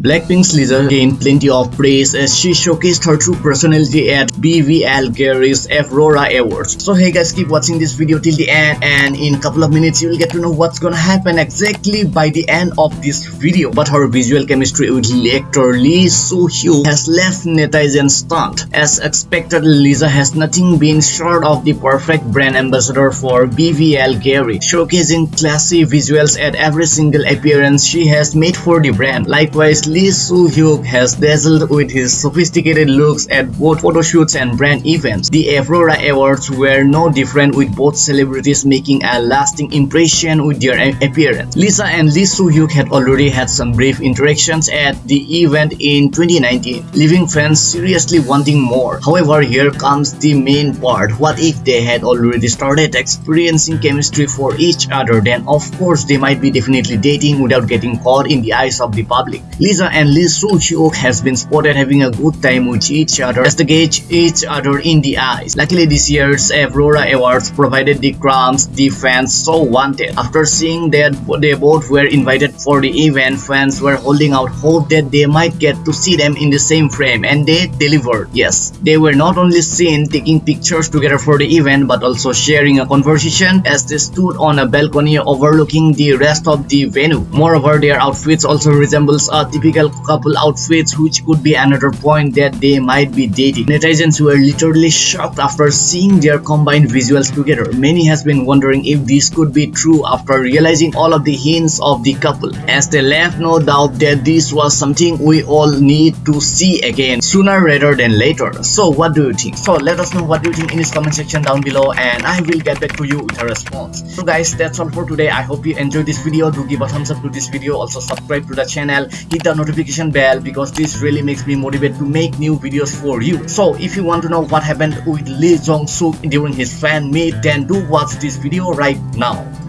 Blackpink's Lisa gained plenty of praise as she showcased her true personality at Bulgari's Aurora Awards. So hey guys keep watching this video till the end and in a couple of minutes you will get to know what's gonna happen exactly by the end of this video. But her visual chemistry with actor Lee Soo-hyuk has left netizens stunned. As expected Lisa has nothing been short of the perfect brand ambassador for Bulgari, showcasing classy visuals at every single appearance she has made for the brand. Likewise Lee Soo-hyuk has dazzled with his sophisticated looks at both photoshoots and brand events. The Aurora Awards were no different with both celebrities making a lasting impression with their appearance. Lisa and Lee Soo-hyuk had already had some brief interactions at the event in 2019, leaving fans seriously wanting more. However, here comes the main part. What if they had already started experiencing chemistry for each other? Then of course they might be definitely dating without getting caught in the eyes of the public. Lisa and Lee Soo-hyuk has been spotted having a good time with each other as they gauge each other in the eyes. Luckily this year's Aurora Awards provided the crumbs the fans so wanted. After seeing that they both were invited for the event, fans were holding out hope that they might get to see them in the same frame and they delivered. Yes, they were not only seen taking pictures together for the event but also sharing a conversation as they stood on a balcony overlooking the rest of the venue. Moreover, their outfits also resembles a typical typical couple outfits which could be another point that they might be dating. Netizens were literally shocked after seeing their combined visuals together. Many has been wondering if this could be true after realizing all of the hints of the couple as they left no doubt that this was something we all need to see again sooner rather than later. So what do you think? So let us know what you think in this comment section down below and I will get back to you with a response. So guys that's all for today. I hope you enjoyed this video. Do give a thumbs up to this video. Also subscribe to the channel. Hit notification bell because this really makes me motivated to make new videos for you. So if you want to know what happened with Lee Jong Suk during his fan meet then do watch this video right now.